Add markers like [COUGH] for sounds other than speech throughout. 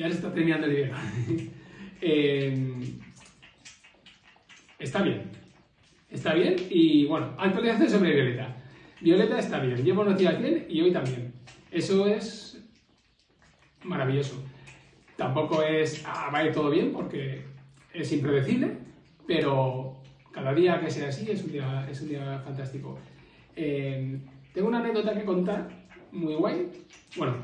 Ya se está terminando el video. [LAUGHS] Eh, está bien. Está bien y bueno, actualización sobre Violeta. Violeta está bien, llevo unos días bien y hoy también. Eso es maravilloso. Tampoco es, ah, va a todo bien porque es impredecible, pero cada día que sea así es un día, es un día fantástico. Eh, tengo una anécdota que contar, muy guay. Bueno,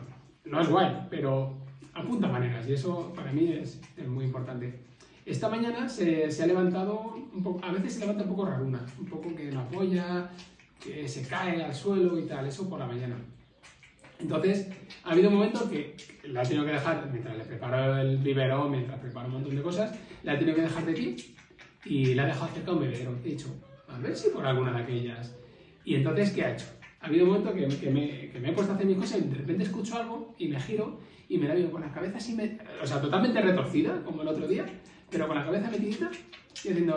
no es guay, pero apunta maneras y eso para mí es, muy importante. Esta mañana se, ha levantado, a veces se levanta un poco raruna, un poco que no apoya, que se cae al suelo y tal, eso por la mañana. Entonces, ha habido un momento que la he tenido que dejar, mientras le preparo el vivero, mientras preparo un montón de cosas, la he tenido que dejar de aquí y la he dejado cerca de un bebedero. He dicho, a ver si por alguna de aquellas. Y entonces, ¿qué ha hecho? Ha habido un momento que, que, me, que me he puesto a hacer mis cosas y de repente escucho algo y me giro y me la veo con la cabeza así, me, o sea, totalmente retorcida, como el otro día, pero con la cabeza metidita y haciendo...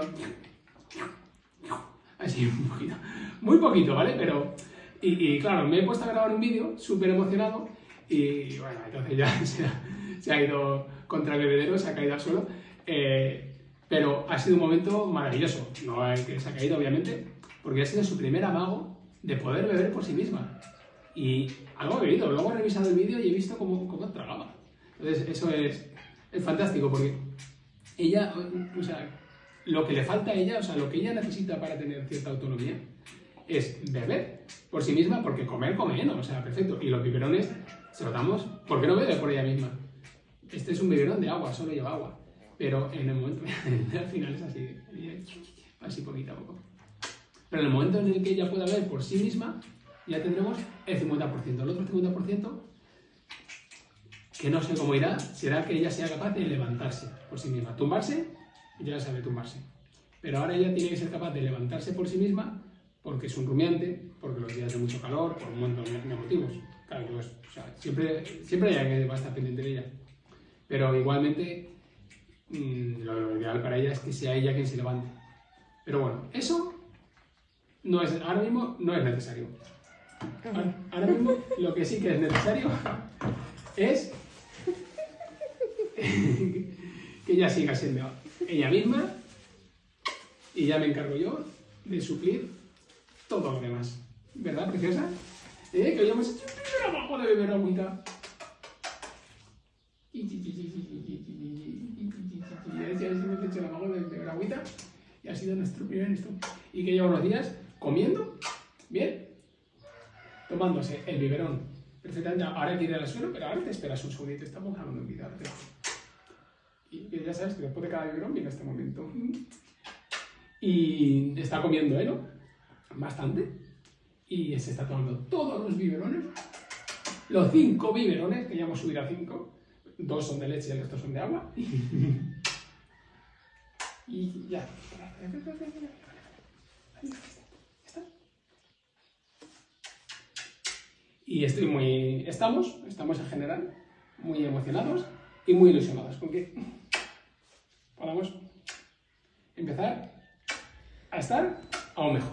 Así, un poquito. Muy poquito, ¿vale? Pero... Y, y claro, me he puesto a grabar un vídeo súper emocionado y bueno, entonces ya [LAUGHS] se ha, se ha, ido contra el bebedero, se ha caído al suelo. Eh, pero ha sido un momento maravilloso. No es que se ha caído, obviamente, porque ha sido su primer amago de poder beber por sí misma. Y algo ha bebido. Luego he revisado el vídeo y he visto cómo, cómo tragaba. Entonces, eso es, es fantástico porque ella, o sea, lo que le falta a ella, o sea, lo que ella necesita para tener cierta autonomía es beber por sí misma, porque comer, come, ¿no? O sea, perfecto. Y los biberones se los damos, ¿por qué no bebe por ella misma? Este es un biberón de agua, solo lleva agua. Pero en el momento, [LAUGHS] al final es así, así poquito a poco. Pero en el momento en el que ella pueda beber por sí misma, ya tendremos el 50%. El otro 50%, que no sé cómo irá, será que ella sea capaz de levantarse por sí misma. Tumbarse, ya sabe tumbarse. Pero ahora ella tiene que ser capaz de levantarse por sí misma porque es un rumiante, porque los días de mucho calor, por un montón de motivos. Claro, pues, o sea, siempre, siempre hay alguien que va a estar pendiente de ella. Pero igualmente, mmm, lo ideal para ella es que sea ella quien se levante. Pero bueno, eso no es, ahora mismo no es necesario. Ahora, ahora mismo lo que sí que es necesario es que ella siga siendo ella misma y ya me encargo yo de suplir todo lo demás. ¿Verdad, preciosa? ¿Eh? Que hoy hemos hecho un abajo de beber agüita. Y así hemos hecho el abajo de beber agüita. Y ha sido nuestro primer esto. Y que lleva unos días comiendo, bien, tomándose el biberón perfectamente. Ahora ir al suelo, pero ahora te esperas un segundito. Estamos de vida. Y ya sabes que después de cada biberón viene este momento. Y está comiendo, ¿eh? ¿no? Bastante. Y se está tomando todos los biberones. Los cinco biberones, que ya hemos subido a cinco. Dos son de leche y el resto son de agua. [LAUGHS] y ya. Y estoy muy... Estamos, estamos en general, muy emocionados y muy ilusionados con que podamos empezar a estar aún mejor.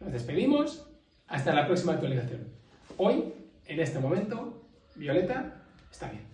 Nos despedimos hasta la próxima actualización. Hoy, en este momento, Violeta está bien.